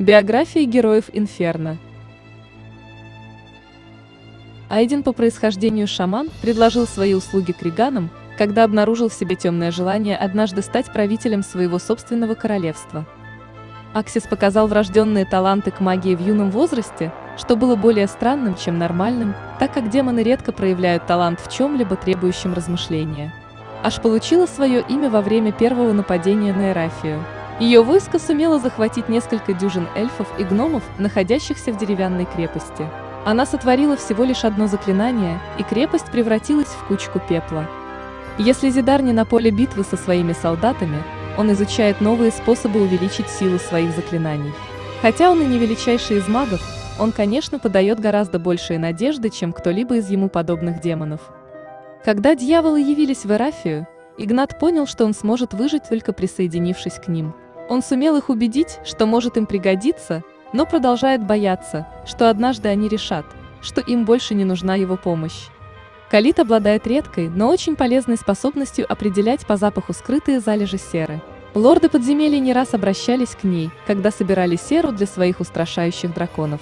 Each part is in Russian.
Биографии героев Инферно. Айден по происхождению шаман предложил свои услуги криганам, когда обнаружил в себе темное желание однажды стать правителем своего собственного королевства. Аксис показал врожденные таланты к магии в юном возрасте, что было более странным, чем нормальным, так как демоны редко проявляют талант в чем-либо требующем размышления. Аж получила свое имя во время первого нападения на Эрафию. Ее войско сумело захватить несколько дюжин эльфов и гномов, находящихся в деревянной крепости. Она сотворила всего лишь одно заклинание, и крепость превратилась в кучку пепла. Если Зидар не на поле битвы со своими солдатами, он изучает новые способы увеличить силу своих заклинаний. Хотя он и не величайший из магов, он, конечно, подает гораздо большие надежды, чем кто-либо из ему подобных демонов. Когда дьяволы явились в Эрафию, Игнат понял, что он сможет выжить только присоединившись к ним. Он сумел их убедить, что может им пригодиться, но продолжает бояться, что однажды они решат, что им больше не нужна его помощь. Калит обладает редкой, но очень полезной способностью определять по запаху скрытые залежи серы. Лорды подземелья не раз обращались к ней, когда собирали серу для своих устрашающих драконов.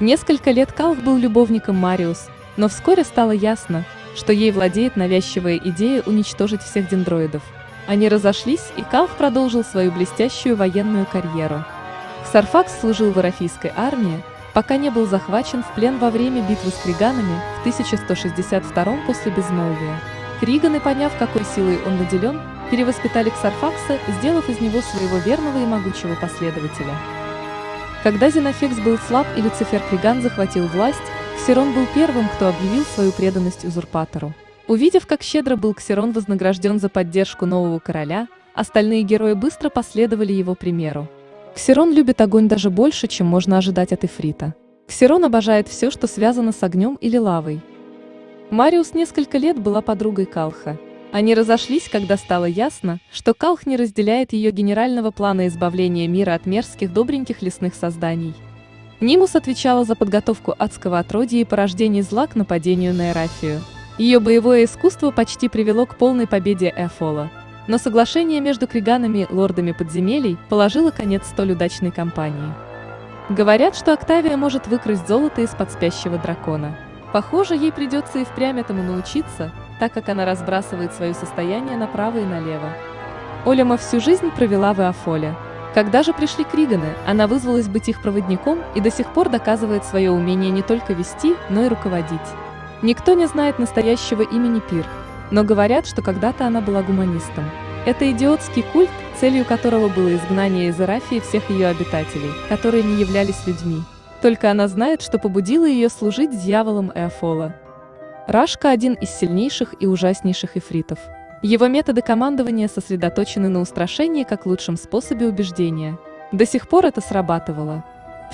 Несколько лет Калх был любовником Мариус, но вскоре стало ясно, что ей владеет навязчивая идея уничтожить всех дендроидов. Они разошлись, и Калх продолжил свою блестящую военную карьеру. Ксарфакс служил в Арафийской армии, пока не был захвачен в плен во время битвы с Криганами в 1162 после безмолвия. Криганы, поняв, какой силой он наделен, перевоспитали Ксарфакса, сделав из него своего верного и могучего последователя. Когда Зенофекс был слаб и Люцифер Криган захватил власть, Ксерон был первым, кто объявил свою преданность узурпатору. Увидев, как щедро был Ксерон вознагражден за поддержку нового короля, остальные герои быстро последовали его примеру. Ксерон любит огонь даже больше, чем можно ожидать от Эфрита. Ксерон обожает все, что связано с огнем или лавой. Мариус несколько лет была подругой Калха. Они разошлись, когда стало ясно, что Калх не разделяет ее генерального плана избавления мира от мерзких добреньких лесных созданий. Нимус отвечала за подготовку адского отродья и порождение зла к нападению на Эрафию. Ее боевое искусство почти привело к полной победе Эфола. Но соглашение между криганами лордами подземелий положило конец столь удачной кампании. Говорят, что Октавия может выкрасть золото из-под спящего дракона. Похоже, ей придется и впрямь этому научиться, так как она разбрасывает свое состояние направо и налево. Олема всю жизнь провела в Эофоле. Когда же пришли Криганы, она вызвалась быть их проводником и до сих пор доказывает свое умение не только вести, но и руководить. Никто не знает настоящего имени Пир, но говорят, что когда-то она была гуманистом. Это идиотский культ, целью которого было изгнание из Эрафии всех ее обитателей, которые не являлись людьми. Только она знает, что побудило ее служить дьяволом Эофола. Рашка – один из сильнейших и ужаснейших эфритов. Его методы командования сосредоточены на устрашении как лучшем способе убеждения. До сих пор это срабатывало.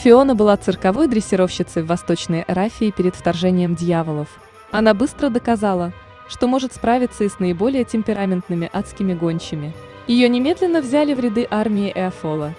Фиона была цирковой дрессировщицей в Восточной Эрафии перед вторжением дьяволов. Она быстро доказала, что может справиться и с наиболее темпераментными адскими гончими. Ее немедленно взяли в ряды армии Эофола.